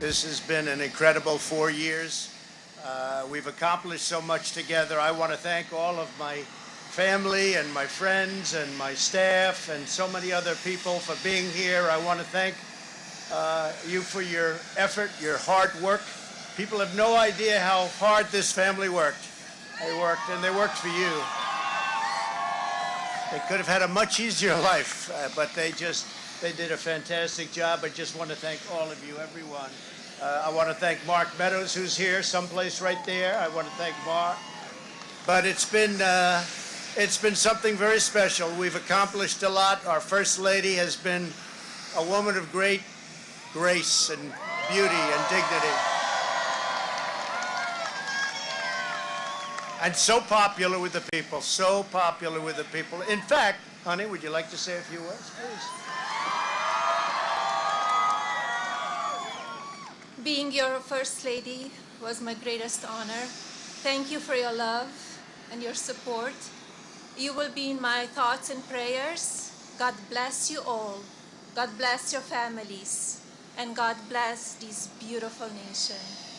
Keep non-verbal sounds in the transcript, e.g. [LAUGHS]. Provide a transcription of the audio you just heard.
This has been an incredible four years. Uh, we've accomplished so much together. I want to thank all of my family and my friends and my staff and so many other people for being here. I want to thank uh, you for your effort, your hard work. People have no idea how hard this family worked. They worked, and they worked for you. They could have had a much easier [LAUGHS] life, uh, but they just they did a fantastic job. I just want to thank all of you, everyone. Uh, I want to thank Mark Meadows, who's here, someplace right there. I want to thank Mark. But it's been uh, it's been something very special. We've accomplished a lot. Our First Lady has been a woman of great grace and beauty and dignity. And so popular with the people, so popular with the people. In fact, honey, would you like to say a few words, please? Being your First Lady was my greatest honor. Thank you for your love and your support. You will be in my thoughts and prayers. God bless you all. God bless your families. And God bless this beautiful nation.